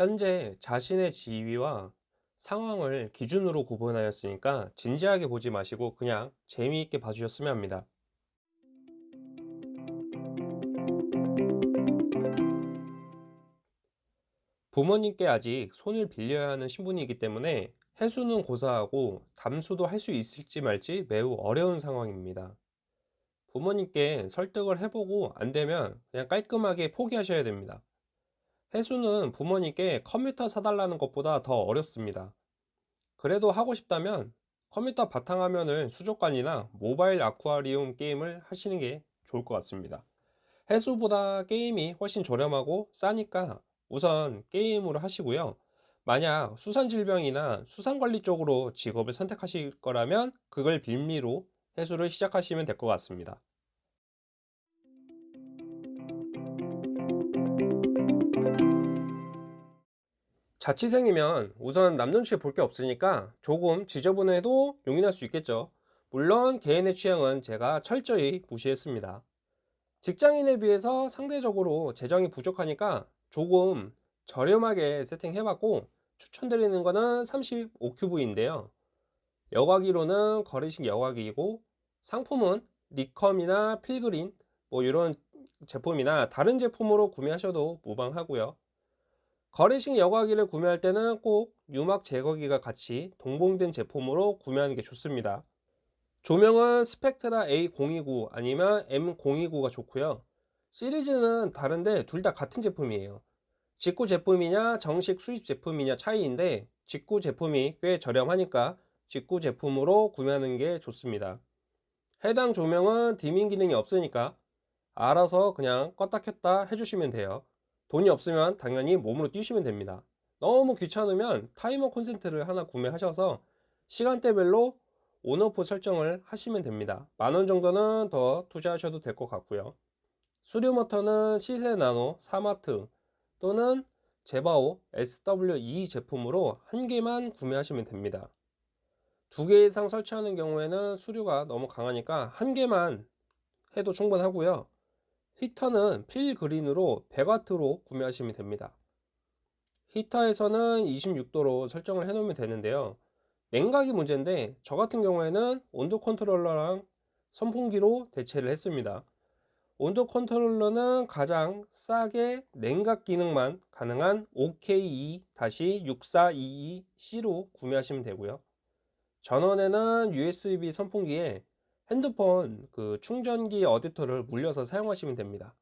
현재 자신의 지위와 상황을 기준으로 구분하였으니까 진지하게 보지 마시고 그냥 재미있게 봐주셨으면 합니다. 부모님께 아직 손을 빌려야 하는 신분이기 때문에 해수는 고사하고 담수도 할 수 있을지 말지 매우 어려운 상황입니다. 부모님께 설득을 해보고 안 되면 그냥 깔끔하게 포기하셔야 됩니다. 해수는 부모님께 컴퓨터 사달라는 것보다 더 어렵습니다. 그래도 하고 싶다면 컴퓨터 바탕화면을 수족관이나 모바일 아쿠아리움 게임을 하시는 게 좋을 것 같습니다. 해수보다 게임이 훨씬 저렴하고 싸니까 우선 게임으로 하시고요. 만약 수산질병이나 수산관리 쪽으로 직업을 선택하실 거라면 그걸 빌미로 해수를 시작하시면 될 것 같습니다. 자취생이면 우선 남 눈치 볼 게 없으니까 조금 지저분해도 용인할 수 있겠죠. 물론 개인의 취향은 제가 철저히 무시했습니다. 직장인에 비해서 상대적으로 재정이 부족하니까 조금 저렴하게 세팅해봤고 추천드리는 거는 35큐브인데요. 여과기로는 거리식 여과기이고 상품은 리컴이나 필그린 뭐 이런 제품이나 다른 제품으로 구매하셔도 무방하고요. 거리식 여과기를 구매할 때는 꼭 유막 제거기가 같이 동봉된 제품으로 구매하는 게 좋습니다. 조명은 스펙트라 A029 아니면 M029가 좋고요. 시리즈는 다른데 둘 다 같은 제품이에요. 직구 제품이냐 정식 수입 제품이냐 차이인데 직구 제품이 꽤 저렴하니까 직구 제품으로 구매하는 게 좋습니다. 해당 조명은 디밍 기능이 없으니까 알아서 그냥 껐다 켰다 해주시면 돼요. 돈이 없으면 당연히 몸으로 뛰시면 됩니다. 너무 귀찮으면 타이머 콘센트를 하나 구매하셔서 시간대별로 온오프 설정을 하시면 됩니다. 만원 정도는 더 투자하셔도 될 것 같고요. 수류 모터는 시세 나노, 사마트 또는 제바오 SW2 제품으로 한 개만 구매하시면 됩니다. 두 개 이상 설치하는 경우에는 수류가 너무 강하니까 한 개만 해도 충분하고요. 히터는 필그린으로 100W로 구매하시면 됩니다. 히터에서는 26도로 설정을 해 놓으면 되는데요. 냉각이 문제인데 저 같은 경우에는 온도 컨트롤러랑 선풍기로 대체를 했습니다. 온도 컨트롤러는 가장 싸게 냉각 기능만 가능한 OKE-6422C로 구매하시면 되고요. 전원에는 USB 선풍기에 핸드폰 그 충전기 어댑터를 물려서 사용하시면 됩니다.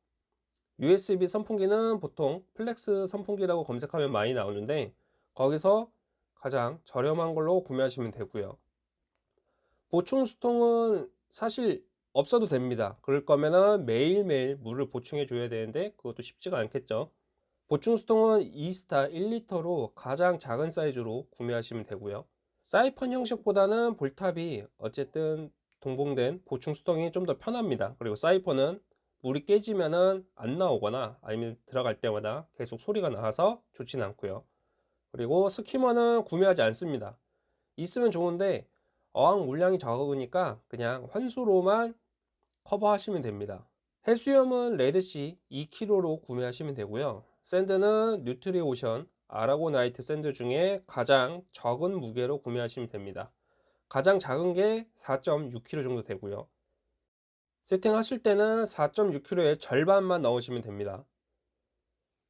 USB 선풍기는 보통 플렉스 선풍기라고 검색하면 많이 나오는데 거기서 가장 저렴한 걸로 구매하시면 되고요. 보충 수통은 사실 없어도 됩니다. 그럴 거면은 매일매일 물을 보충해 줘야 되는데 그것도 쉽지가 않겠죠. 보충 수통은 2스타 1리터로 가장 작은 사이즈로 구매하시면 되고요. 사이펀 형식보다는 볼탑이 어쨌든 동봉된 보충 수통이 좀 더 편합니다. 그리고 사이펀은 물이 깨지면은 안 나오거나 아니면 들어갈 때마다 계속 소리가 나서 좋지는 않고요. 그리고 스키머는 구매하지 않습니다. 있으면 좋은데 어항 물량이 적으니까 그냥 환수로만 커버하시면 됩니다. 해수염은 레드시 2kg로 구매하시면 되고요. 샌드는 뉴트리오션 아라고나이트 샌드 중에 가장 적은 무게로 구매하시면 됩니다 가장 작은 게 4.6kg 정도 되고요. 세팅하실 때는 4.6kg의 절반만 넣으시면 됩니다.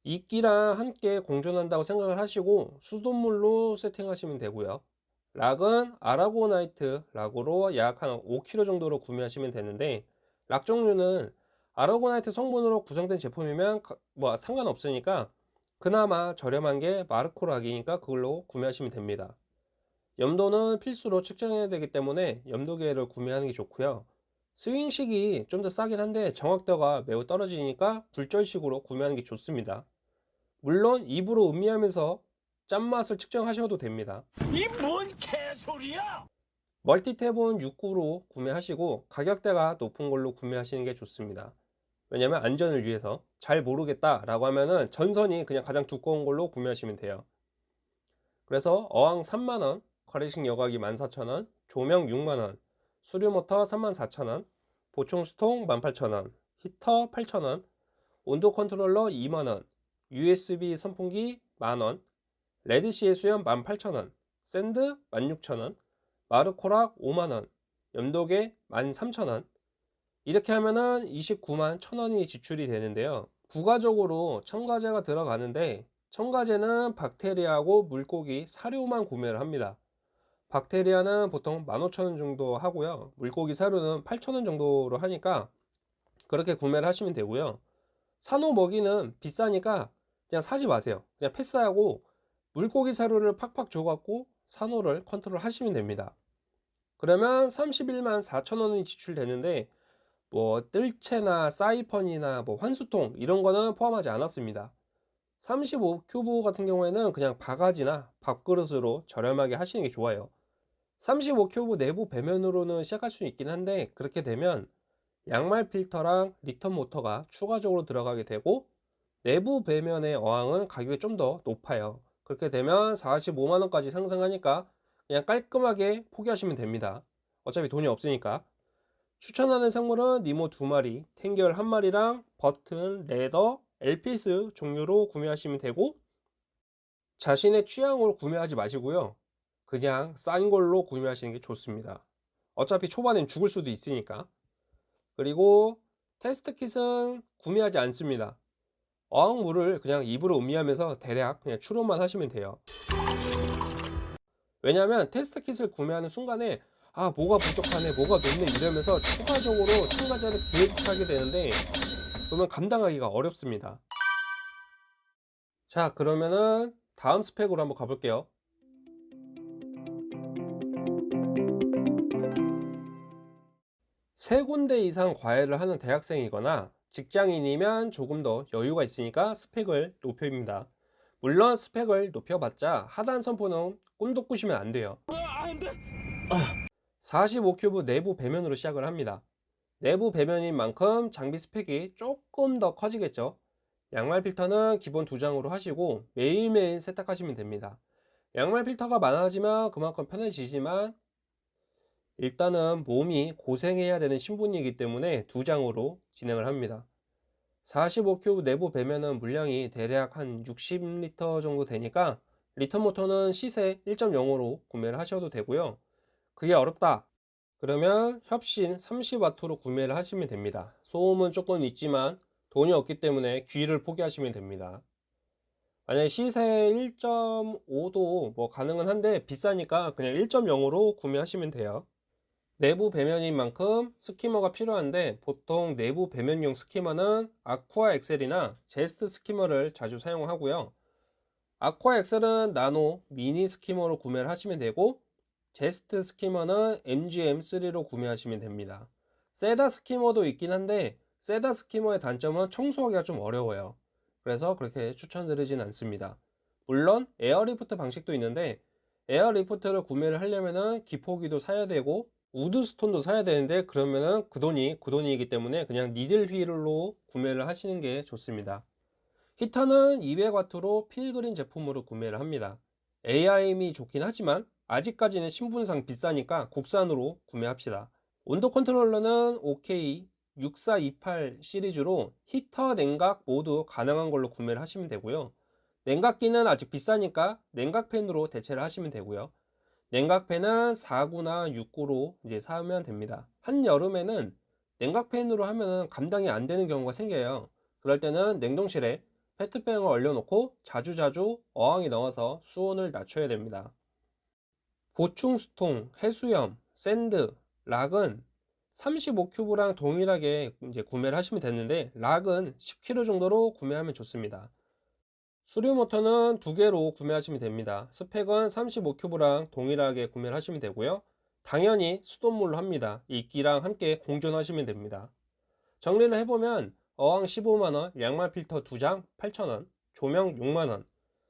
이끼랑 함께 공존한다고 생각을 하시고 수돗물로 세팅하시면 되고요. 락은 아라고나이트 락으로 약 한 5kg 정도로 구매하시면 되는데 락 종류는 아라고나이트 성분으로 구성된 제품이면 뭐 상관없으니까 그나마 저렴한 게 마르코 락이니까 그걸로 구매하시면 됩니다 염도는 필수로 측정해야 되기 때문에 염도계를 구매하는 게 좋고요. 스윙식이 좀 더 싸긴 한데 정확도가 매우 떨어지니까 굴절식으로 구매하는 게 좋습니다. 물론 입으로 음미하면서 짠맛을 측정하셔도 됩니다. 이 뭔 개소리야! 멀티탭은 6구로 구매하시고 가격대가 높은 걸로 구매하시는 게 좋습니다. 왜냐면 안전을 위해서. 잘 모르겠다 라고 하면은 전선이 그냥 가장 두꺼운 걸로 구매하시면 돼요. 그래서 어항 3만원 걸이식 여과기 14,000원, 조명 6만원, 수류모터 34,000원, 보충 수통 18,000원, 히터 8,000원, 온도 컨트롤러 2만원, USB 선풍기 만원, 레드시 해수염 18,000원, 샌드 16,000원, 마르코락 5만원, 염도계 13,000원. 이렇게 하면은 29만 1,000원이 지출이 되는데요. 부가적으로 첨가제가 들어가는데 첨가제는 박테리아하고 물고기 사료만 구매를 합니다. 박테리아는 보통 15,000원 정도 하고요. 물고기 사료는 8,000원 정도로 하니까 그렇게 구매를 하시면 되고요. 산호 먹이는 비싸니까 그냥 사지 마세요. 그냥 패스하고 물고기 사료를 팍팍 줘갖고 산호를 컨트롤 하시면 됩니다. 그러면 31만 4천원이 지출되는데 뭐 뜰채나 사이펀이나 뭐 환수통 이런 거는 포함하지 않았습니다. 35 큐브 같은 경우에는 그냥 바가지나 밥그릇으로 저렴하게 하시는 게 좋아요. 35큐브 내부 배면으로는 시작할 수 있긴 한데 그렇게 되면 양말 필터랑 리턴 모터가 추가적으로 들어가게 되고 내부 배면의 어항은 가격이 좀 더 높아요. 그렇게 되면 45만원까지 상승하니까 그냥 깔끔하게 포기하시면 됩니다. 어차피 돈이 없으니까. 추천하는 생물은 니모 두 마리, tang 계열 한 마리랑 버튼, leather, LPS 종류로 구매하시면 되고 자신의 취향으로 구매하지 마시고요. 그냥 싼 걸로 구매하시는 게 좋습니다. 어차피 초반엔 죽을 수도 있으니까. 그리고 테스트 킷은 구매하지 않습니다. 어항물을 그냥 입으로 음미하면서 대략 그냥 추론만 하시면 돼요. 왜냐하면 테스트 킷을 구매하는 순간에 아 뭐가 부족하네 뭐가 높네 이러면서 추가적으로 첨가제를 계획하게 되는데 그러면 감당하기가 어렵습니다. 자 그러면은 다음 스펙으로 한번 가볼게요. 세 군데 이상 과외를 하는 대학생이거나 직장인이면 조금 더 여유가 있으니까 스펙을 높여입니다. 물론 스펙을 높여봤자 하단 선포는 꿈도 꾸시면 안 돼요. 45큐브 내부 배면으로 시작을 합니다. 내부 배면인 만큼 장비 스펙이 조금 더 커지겠죠. 양말 필터는 기본 두 장으로 하시고 매일매일 세탁하시면 됩니다. 양말 필터가 많아지면 그만큼 편해지지만 일단은 몸이 고생해야 되는 신분이기 때문에 두 장으로 진행을 합니다. 45큐브 내부 배면은 물량이 대략 한 60리터 정도 되니까 리턴 모터는 시세 1.0으로 구매를 하셔도 되고요. 그게 어렵다. 그러면 협신 30W로 구매를 하시면 됩니다. 소음은 조금 있지만 돈이 없기 때문에 귀를 포기하시면 됩니다. 만약에 시세 1.5도 뭐 가능은 한데 비싸니까 그냥 1.0으로 구매하시면 돼요. 내부 배면인 만큼 스키머가 필요한데 보통 내부 배면용 스키머는 아쿠아 엑셀이나 제스트 스키머를 자주 사용하고요. 아쿠아 엑셀은 나노 미니 skimmer로 구매를 하시면 되고 제스트 skimmer는 MGM3로 구매하시면 됩니다. 세다 skimmer도 있긴 한데 세다 skimmer의 단점은 청소하기가 좀 어려워요. 그래서 그렇게 추천드리진 않습니다. 물론 airlift 방식도 있는데 airlift를 구매를 하려면은 기포기도 사야 되고 wood stone도 사야 되는데 그러면은 그 돈이 그 돈이기 때문에 그냥 needle wheel로 구매를 하시는 게 좋습니다. 히터는 200W로 필그린 제품으로 구매를 합니다. AIM이 좋긴 하지만 아직까지는 신분상 비싸니까 국산으로 구매합시다. 온도 컨트롤러는 OK 6428 시리즈로 히터, 냉각 모두 가능한 걸로 구매를 하시면 되고요. 냉각기는 아직 비싸니까 냉각팬으로 대체를 하시면 되고요. 냉각팬은 4구나 6구로 이제 사면 됩니다. 한여름에는 냉각팬으로 하면 감당이 안 되는 경우가 생겨요. 그럴 때는 냉동실에 페트병을 얼려놓고 자주자주 어항에 넣어서 수온을 낮춰야 됩니다. 보충 수통, 해수염, sand, rock은 35큐브랑 동일하게 이제 구매를 하시면 되는데 락은 10kg 정도로 구매하면 좋습니다. 수류 모터는 두 개로 구매하시면 됩니다. 스펙은 35큐브랑 동일하게 구매를 하시면 되고요. 당연히 수돗물로 합니다. 이끼랑 함께 공존하시면 됩니다. 정리를 해보면 어항 15만원, 양말 필터 2장 8,000원, 조명 6만원,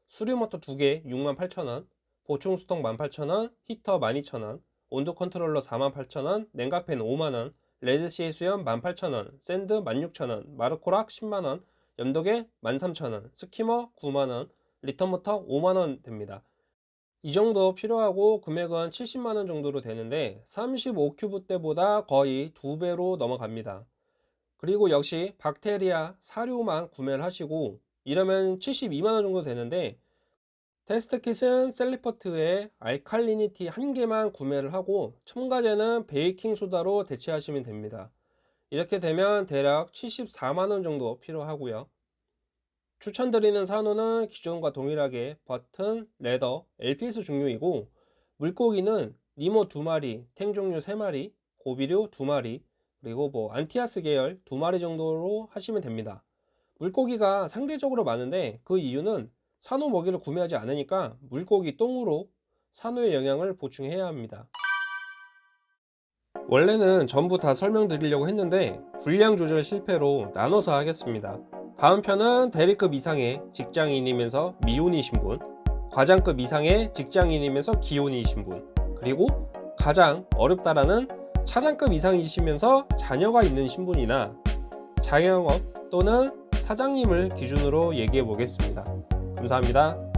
수류 모터 2개 68,000원, 보충 수통 18,000원, 히터 12,000원, 온도 컨트롤러 48,000원, 냉각팬 5만원, 레드시 해수염 18,000원, sand 16,000원, 마르코락 10만원, 염도계 13,000원, skimmer 9만원, 리턴 모터 5만원 됩니다. 이 정도 필요하고 금액은 70만원 정도로 되는데 35큐브 때보다 거의 두 배로 넘어갑니다. 그리고 역시 박테리아 사료만 구매를 하시고 이러면 72만원 정도 되는데 test kit은 셀리퍼트의 alkalinity 한 개만 구매를 하고 첨가제는 베이킹 소다로 대체하시면 됩니다. 이렇게 되면 대략 74만원 정도 필요하고요. 추천드리는 산호는 기존과 동일하게 버튼, leather, LPS 종류이고 물고기는 니모 2마리, tang 종류 3마리, 고비류 2마리, 그리고 뭐 anthias 계열 2마리 정도로 하시면 됩니다. 물고기가 상대적으로 많은데 그 이유는 산호 먹이를 구매하지 않으니까 물고기 똥으로 산호의 영양을 보충해야 합니다. 원래는 전부 다 설명드리려고 했는데 분량 조절 실패로 나눠서 하겠습니다. 다음 편은 대리급 이상의 직장인이면서 미혼이신 분, 과장급 이상의 직장인이면서 기혼이신 분, 그리고 가장 어렵다라는 차장급 이상이시면서 자녀가 있는 신분이나 자영업 또는 사장님을 기준으로 얘기해 보겠습니다. 감사합니다.